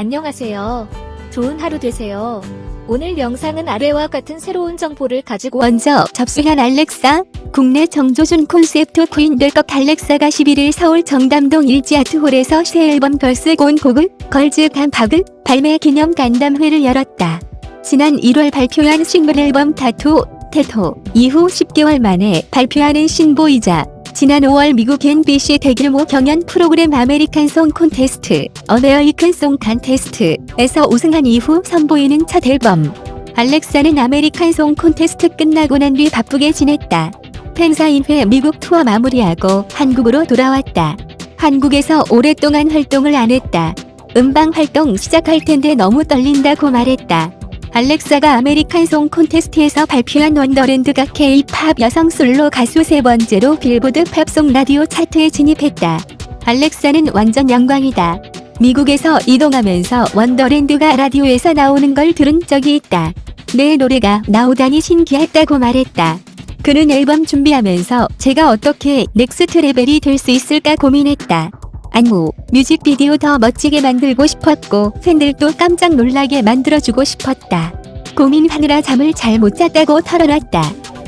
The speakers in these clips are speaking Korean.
안녕하세요. 좋은 하루 되세요. 오늘 영상은 아래와 같은 새로운 정보를 가지고 먼저 접수한 알렉사 국내 정조준 콘셉트 퀸될것 알렉사가 11일 서울 청담동 일지 아트홀에서 새 앨범 Girls Gone Vogue를 Girls Gone Vogue를 발매 기념 간담회를 열었다. 지난 1월 발표한 싱글 앨범 TATTOO TATTOO 이후 10개월 만에 발표하는 신보이자 지난 5월 미국 NBC 대규모 경연 프로그램 American Song Contest American Song Contest에서 우승한 이후 선보이는 첫 앨범 알렉사는 American Song Contest 끝나고 난 뒤 바쁘게 지냈다. 팬사인회 미국 투어 마무리하고 한국으로 돌아왔다. 한국에서 오랫동안 활동을 안 했다. 음방 활동 시작할 텐데 너무 떨린다고 말했다. 알렉사가 American Song Contest에서 발표한 Wonderland가 K-팝 여성 솔로 가수 세 번째로 빌보드 팝송 라디오 차트에 진입했다. 알렉사는 완전 영광이다. 미국에서 이동하면서 Wonderland가 라디오에서 나오는 걸 들은 적이 있다. 내 노래가 나오다니 신기했다고 말했다. 그는 앨범 준비하면서 제가 어떻게 next level이 될 수 있을까 고민했다. 안무, 뮤직비디오 더 멋지게 만들고 싶었고 팬들도 깜짝 놀라게 만들어주고 싶었다. 고민하느라 잠을 잘 못 잤다고 털어놨다.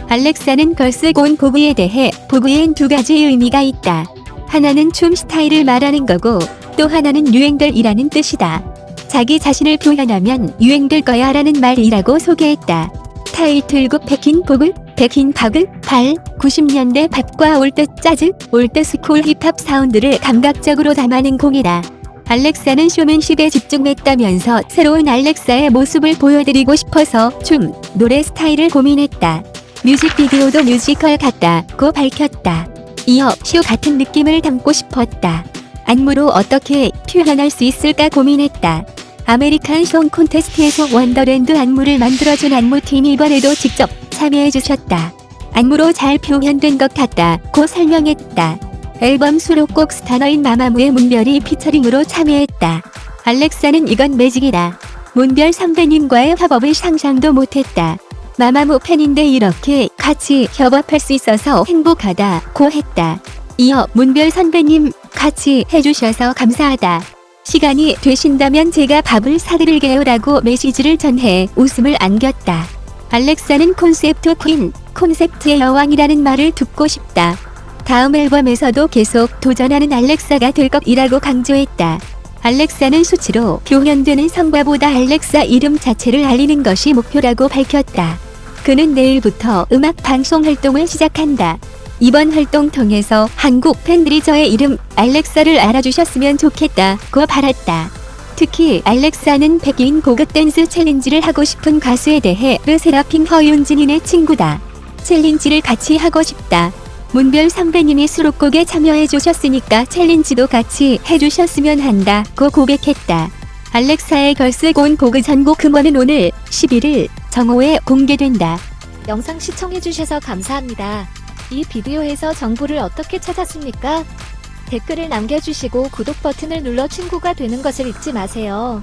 알렉사는 Girls Gone Vogue에 대해 Vogue엔 두 가지 의미가 있다. 하나는 춤 스타일을 말하는 거고 또 하나는 유행들이라는 뜻이다. 자기 자신을 표현하면 유행될 거야 라는 말이라고 소개했다. 타이틀곡 백인 보글, 백인 바글, 발, 90년대 팝과 올드 재즈, 올드 스쿨 힙합 사운드를 감각적으로 담아낸 곡이다. 알렉사는 쇼맨십에 집중했다면서 새로운 알렉사의 모습을 보여드리고 싶어서 춤, 노래 스타일을 고민했다. 뮤직비디오도 뮤지컬 같다고 밝혔다. 이어 쇼 같은 느낌을 담고 싶었다. 안무로 어떻게 표현할 수 있을까 고민했다. American Song Contest에서 Wonderland 안무를 만들어준 안무팀이 이번에도 직접 참여해주셨다. 안무로 잘 표현된 것 같다 고 설명했다. 앨범 수록곡 Star에는 마마무의 문별이 피처링으로 참여했다. 알렉사는 이건 매직이다. 문별 선배님과의 협업을 상상도 못했다. 마마무 팬인데 이렇게 같이 협업할 수 있어서 행복하다 고 했다. 이어 문별 선배님 같이 해주셔서 감사하다. 시간이 되신다면 제가 밥을 사드릴게요 라고 메시지를 전해 웃음을 안겼다. 알렉사는 콘셉트 퀸, 콘셉트의 여왕이라는 말을 듣고 싶다. 다음 앨범에서도 계속 도전하는 알렉사가 될 것이라고 강조했다. 알렉사는 수치로 표현되는 성과보다 알렉사 이름 자체를 알리는 것이 목표라고 밝혔다. 그는 내일부터 음악 방송 활동을 시작한다. 이번 활동 통해서 한국 팬들이 저의 이름 알렉사를 알아주셨으면 좋겠다고 바랐다. 특히 알렉사는 Back in Vogue 댄스 챌린지를 하고 싶은 가수에 대해 르세라핌 허윤진이 내 친구다. 챌린지를 같이 하고 싶다. 문별 선배님이 수록곡에 참여해 주셨으니까 챌린지도 같이 해주셨으면 한다 고 고백했다. 알렉사의 걸스 곤 곡의 전곡 음원은 오늘 11일 정오에 공개된다. 영상 시청해주셔서 감사합니다. 이 비디오에서 정보를 어떻게 찾았습니까? 댓글을 남겨주시고 구독 버튼을 눌러 친구가 되는 것을 잊지 마세요.